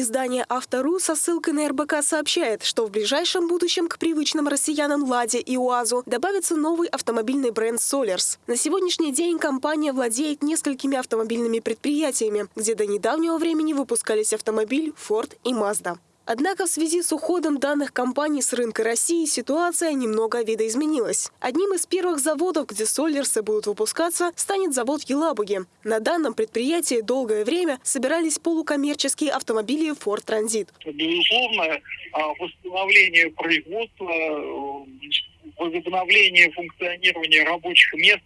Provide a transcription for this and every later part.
Издание «Автору» со ссылкой на РБК сообщает, что в ближайшем будущем к привычным россиянам «Ладе» и «УАЗу» добавится новый автомобильный бренд «Солерс». На сегодняшний день компания владеет несколькими автомобильными предприятиями, где до недавнего времени выпускались автомобиль «Форд» и «Мазда». Однако в связи с уходом данных компаний с рынка России ситуация немного видоизменилась. Одним из первых заводов, где солерсы будут выпускаться, станет завод Елабуги. На данном предприятии долгое время собирались полукоммерческие автомобили Ford Transit. Безусловно, а, восстановление производства, э, возобновление функционирования рабочих мест,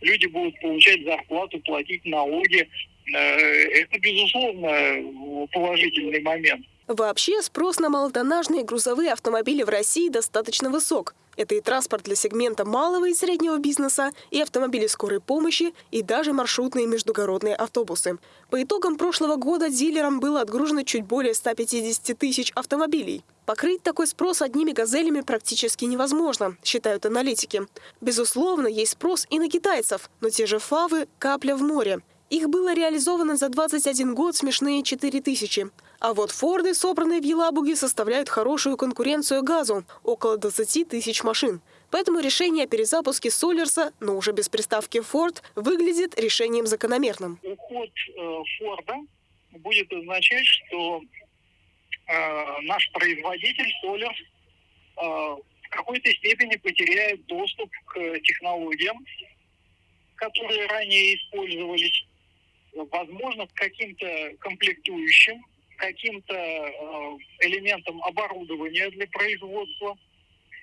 люди будут получать зарплату, платить налоги. Э, это, безусловно, положительный момент. Вообще спрос на малотоннажные грузовые автомобили в России достаточно высок. Это и транспорт для сегмента малого и среднего бизнеса, и автомобили скорой помощи, и даже маршрутные междугородные автобусы. По итогам прошлого года дилерам было отгружено чуть более 150 тысяч автомобилей. Покрыть такой спрос одними «Газелями» практически невозможно, считают аналитики. Безусловно, есть спрос и на китайцев, но те же «Фавы» – капля в море. Их было реализовано за 21 год смешные 4 тысячи. А вот Форды, собранные в Елабуге, составляют хорошую конкуренцию газу – около 20 тысяч машин. Поэтому решение о перезапуске Солерса, но уже без приставки Ford, выглядит решением закономерным. Уход э, Форда будет означать, что э, наш производитель Солерс э, в какой-то степени потеряет доступ к технологиям, которые ранее использовались возможно, к каким-то комплектующим, каким-то э, элементам оборудования для производства.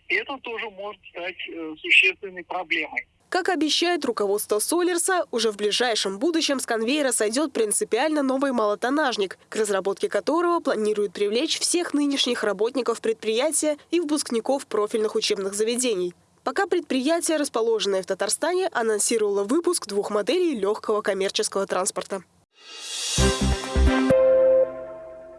И это тоже может стать э, существенной проблемой. Как обещает руководство Солерса, уже в ближайшем будущем с конвейера сойдет принципиально новый малотонажник, к разработке которого планируют привлечь всех нынешних работников предприятия и выпускников профильных учебных заведений. Пока предприятие, расположенное в Татарстане, анонсировало выпуск двух моделей легкого коммерческого транспорта.